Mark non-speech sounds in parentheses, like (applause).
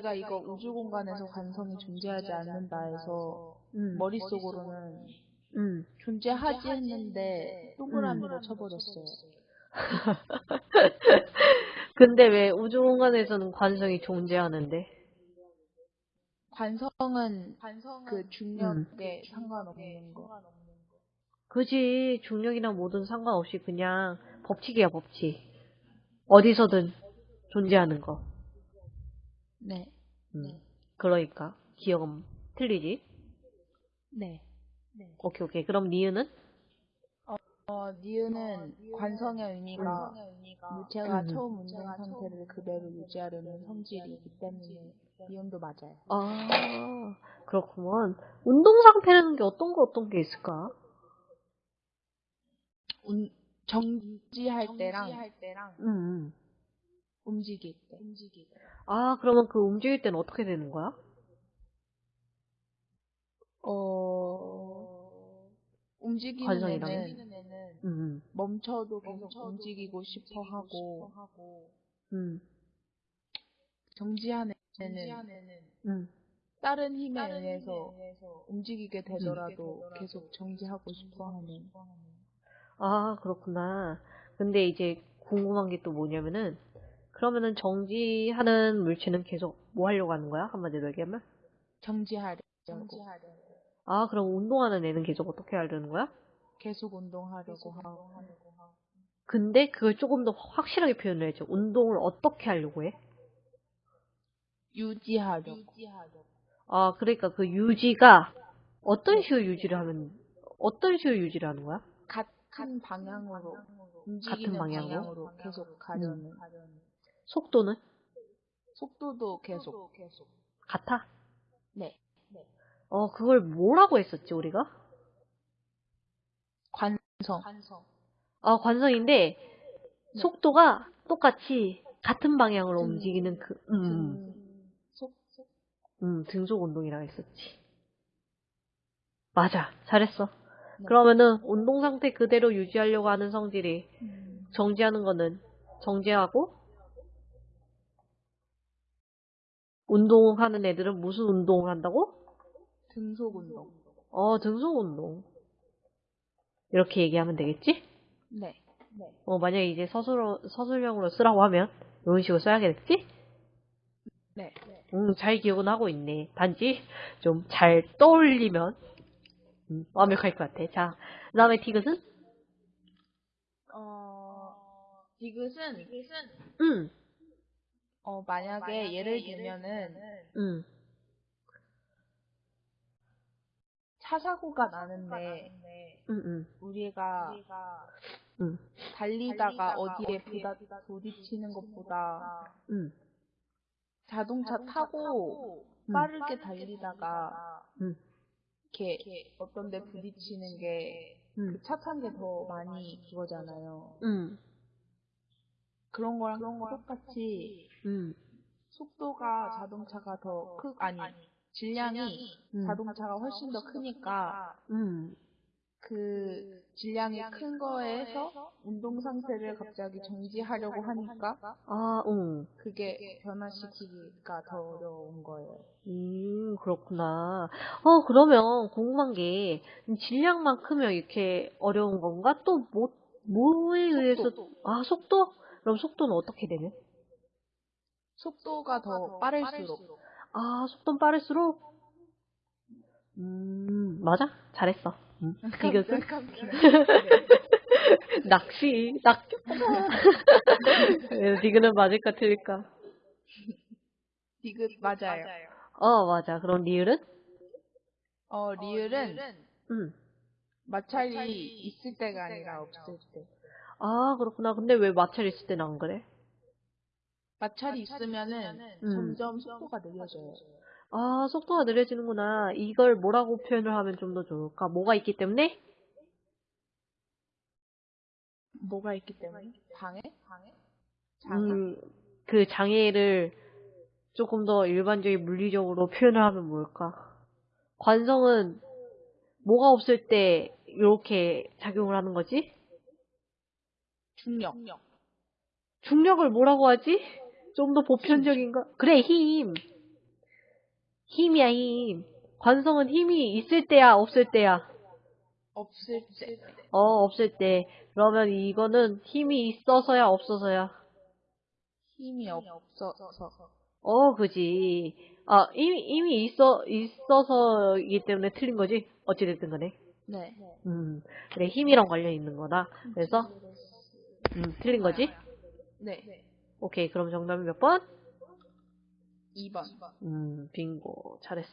제가 이거 우주 공간에서 관성이 존재하지 않는다 해서 음. 머릿속으로는 음. 존재하지 했는데 동그라미로 쳐버렸어요. (laughs) 근데 왜 우주 공간에서는 관성이 존재하는데? 관성은 그 중력에 상관없는 거. 그지 중력이나 뭐든 상관없이 그냥 법칙이야 법칙. 어디서든 존재하는 거. 네. 음. 그러니까 기억은 틀리지. 네. 오케이 오케이. 그럼 니은은? 어, 니은은 관성의 의미가 무체가 음. 처음 운동 상태를 그대로 유지하려는 성질이기 때문에 니은도 맞아요. 아 그렇구먼. 운동 상태라는 게 어떤 거 어떤 게 있을까? 운, 정지할 때랑 음. 음. 움직일 때. 아 그러면 그 움직일 때는 어떻게 되는 거야? 어, 움직이는 관성이랑? 애는 음. 멈춰도 계속 움직이고 싶어 하고 음. 정지하는 애는 음. 다른 힘에 의해서 움직이게 되더라도 계속 정지하고 싶어 하는 아, 그렇구나. 근데 이제 궁금한 게 또 뭐냐면은, 그러면은 정지하는 물체는 계속 뭐 하려고 하는 거야? 한마디로 얘기하면? 정지하려고 아, 그럼 운동하는 애는 계속 어떻게 하려는 거야? 계속 운동하려고 하고 근데 그걸 조금 더 확실하게 표현을 해줘. 운동을 어떻게 하려고 해? 유지하려고 아, 그러니까 그 유지가 어떤 식으로 유지를 하면, 어떤 식으로 유지를 하는 거야? 같은 방향으로 움직이는 방향으로? 방향으로 계속 가려는 속도는? 속도도 계속 같아? 네 어, 그걸 뭐라고 했었지, 우리가? 관성 아, 관성인데, 속도가 똑같이 같은 방향으로 등- 움직이는 그, 음, 등- 속 음, 등속 운동이라고 했었지. 맞아, 잘했어. 네. 그러면은, 운동 상태 그대로 유지하려고 하는 성질이, 음, 정지하는 거는, 정지하고, 운동하는 애들은 무슨 운동을 한다고? 등속 운동 어, 등속 운동. 이렇게 얘기하면 되겠지? 네 어, 만약에 이제 서술, 서술형으로 쓰라고 하면, 이런 식으로 써야겠지? 네. 음, 잘 기억은 하고 있네. 단지 좀 잘 떠올리면 음, 완벽할 것 같아. 자, 그 다음에 디귿은? 어, 디귿은 응, 어, 만약에 예를 들면은 응, 차 사고가 나는데 응, 응, 우리가 응, 달리다가 어디에 부다, 부딪히는 것보다 응, 자동차 타고 음. 빠르게 달리다가 응, 이렇게 어떤 데 부딪히는 게 응, 차탄 게 더 많이 그거잖아요. 응, 그런 거랑 똑같이 응, 속도가 자동차가 더 크, 아니, 질량이 음. 자동차가 훨씬 더 크니까 응. 그 질량이 큰 거에서 운동 상태를 갑자기 정지하려고 하니까 아, 응. 그게 변화시키기가 더 어려운 거예요. 음, 그렇구나. 어, 그러면 궁금한 게, 질량만 크면 이렇게 어려운 건가? 또 뭐, 뭐에 의해서, 속도. 아, 속도? 그럼 속도는 어떻게 되면? 속도가 더 빠를수록 아, 속도는 빠를수록? 음, 맞아? 잘했어. 음, 디귿은? (laughs) 낚시. 예, 디귿은 맞을까, 틀릴까? 디귿 맞아요. 어, 맞아. 그럼 리을은? 어, 리을은 음. 마찰이 있을 때가 아니라 없을 때. 아, 그렇구나. 근데 왜 마찰 있을 때는 안 그래? 마찰이 있으면은 음. 점점 속도가 느려져요. 아, 속도가 느려지는구나. 이걸 뭐라고 표현을 하면 좀 더 좋을까? 뭐가 있기 때문에? 뭐가 있기 때문에? 방해? 장애? 음, 그 장애를 조금 더 일반적인 물리적으로 표현을 하면 뭘까? 관성은 뭐가 없을 때 이렇게 작용을 하는 거지? 중력. 중력을 뭐라고 하지? 좀 더 보편적인가? 그래, 힘. 힘이야, 힘. 관성은 힘이 있을 때야, 없을 때야? 없을 때. 어, 없을 때. 그러면 이거는 힘이 있어서야, 없어서야? 힘이 없어서. 어, 그지. 아, 이미, 이미 있어, 있어서이기 때문에 틀린 거지? 어찌됐든 간에. 네. 음, 그래, 힘이랑 관련 있는 거다. 그래서, 음, 틀린 거지? 네. 오케이, 그럼 정답이 몇 번? 2번. 음, 빙고. 잘했어.